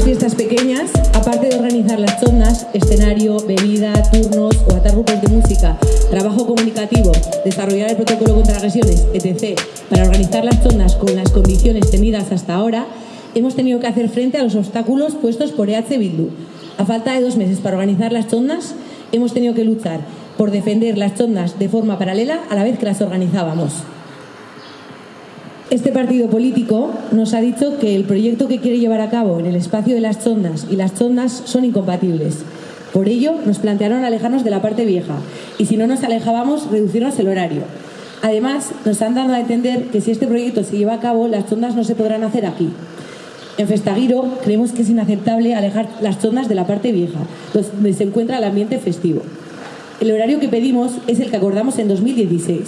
estas fiestas pequeñas, aparte de organizar las zonas, escenario, bebida, turnos o atar grupos de música, trabajo comunicativo, desarrollar el protocolo contra agresiones, etc., para organizar las zonas con las condiciones tenidas hasta ahora, hemos tenido que hacer frente a los obstáculos puestos por EH Bildu. A falta de dos meses para organizar las zonas, hemos tenido que luchar por defender las zonas de forma paralela a la vez que las organizábamos. Este partido político nos ha dicho que el proyecto que quiere llevar a cabo en el espacio de las zonas y las zonas son incompatibles. Por ello, nos plantearon alejarnos de la parte vieja y si no nos alejábamos, reducirnos el horario. Además, nos han dado a entender que si este proyecto se lleva a cabo, las zonas no se podrán hacer aquí. En Festaguiro creemos que es inaceptable alejar las zonas de la parte vieja, donde se encuentra el ambiente festivo. El horario que pedimos es el que acordamos en 2016.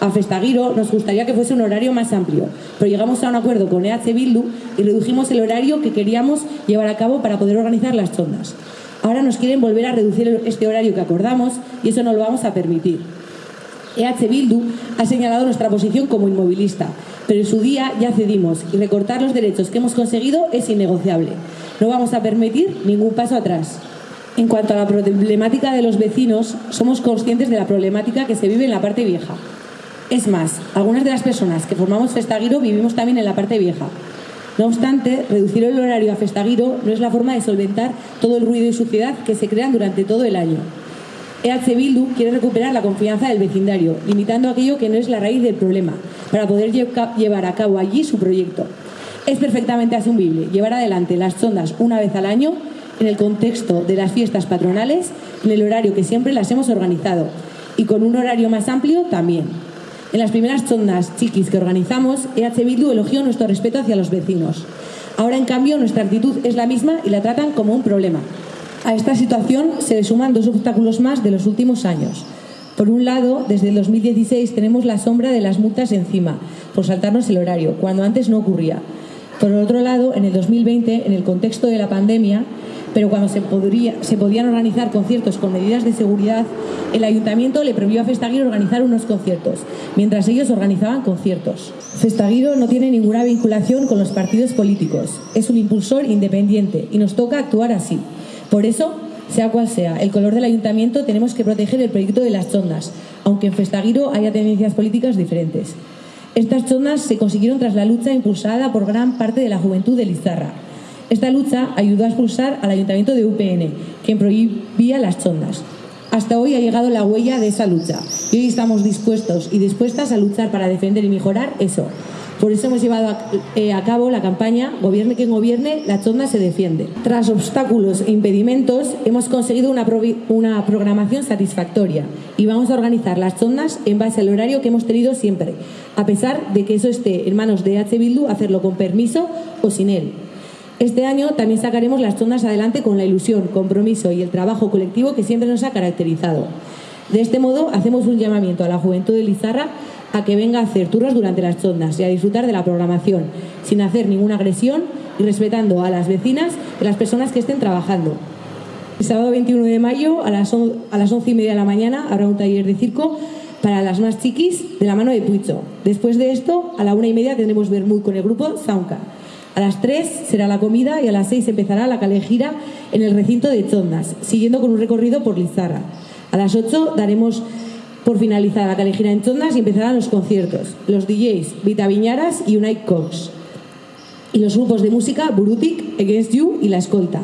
A Festaguiro nos gustaría que fuese un horario más amplio, pero llegamos a un acuerdo con EH Bildu y redujimos el horario que queríamos llevar a cabo para poder organizar las zonas. Ahora nos quieren volver a reducir este horario que acordamos y eso no lo vamos a permitir. EH Bildu ha señalado nuestra posición como inmovilista, pero en su día ya cedimos y recortar los derechos que hemos conseguido es innegociable. No vamos a permitir ningún paso atrás. En cuanto a la problemática de los vecinos, somos conscientes de la problemática que se vive en la parte vieja. Es más, algunas de las personas que formamos Festaguiro vivimos también en la parte vieja. No obstante, reducir el horario a Festaguiro no es la forma de solventar todo el ruido y suciedad que se crean durante todo el año. EH Bildu quiere recuperar la confianza del vecindario, limitando aquello que no es la raíz del problema, para poder llevar a cabo allí su proyecto. Es perfectamente asumible llevar adelante las zonas una vez al año en el contexto de las fiestas patronales, en el horario que siempre las hemos organizado y con un horario más amplio también. En las primeras zonas chiquis que organizamos, EH Bildu elogió nuestro respeto hacia los vecinos. Ahora, en cambio, nuestra actitud es la misma y la tratan como un problema. A esta situación se le suman dos obstáculos más de los últimos años. Por un lado, desde el 2016 tenemos la sombra de las multas encima, por saltarnos el horario, cuando antes no ocurría. Por otro lado, en el 2020, en el contexto de la pandemia, pero cuando se, podría, se podían organizar conciertos con medidas de seguridad, el ayuntamiento le prohibió a Festaguiro organizar unos conciertos, mientras ellos organizaban conciertos. Festaguiro no tiene ninguna vinculación con los partidos políticos, es un impulsor independiente y nos toca actuar así. Por eso, sea cual sea el color del ayuntamiento, tenemos que proteger el proyecto de las chondas, aunque en Festaguiro haya tendencias políticas diferentes. Estas chondas se consiguieron tras la lucha impulsada por gran parte de la juventud de Lizarra, esta lucha ayudó a expulsar al ayuntamiento de UPN, quien prohibía las chondas. Hasta hoy ha llegado la huella de esa lucha y hoy estamos dispuestos y dispuestas a luchar para defender y mejorar eso. Por eso hemos llevado a, eh, cabo la campaña Gobierne quien gobierne, la chonda se defiende. Tras obstáculos e impedimentos, hemos conseguido una, una programación satisfactoria y vamos a organizar las chondas en base al horario que hemos tenido siempre, a pesar de que eso esté en manos de H. Bildu hacerlo con permiso o sin él. Este año también sacaremos las zonas adelante con la ilusión, compromiso y el trabajo colectivo que siempre nos ha caracterizado. De este modo, hacemos un llamamiento a la juventud de Lizarra a que venga a hacer turnos durante las chondas y a disfrutar de la programación, sin hacer ninguna agresión y respetando a las vecinas y las personas que estén trabajando. El sábado 21 de mayo a las, a las 11 y media de la mañana habrá un taller de circo para las más chiquis de la mano de Puicho. Después de esto, a la una y media tendremos Bermud con el grupo Zaunca. A las 3 será la comida y a las 6 empezará la calejira en el recinto de Chondas, siguiendo con un recorrido por Lizarra. A las 8 daremos por finalizada la calejira en Chondas y empezarán los conciertos, los DJs Vita Viñaras y Unite Cox. Y los grupos de música Burutic, Against You y La Escolta.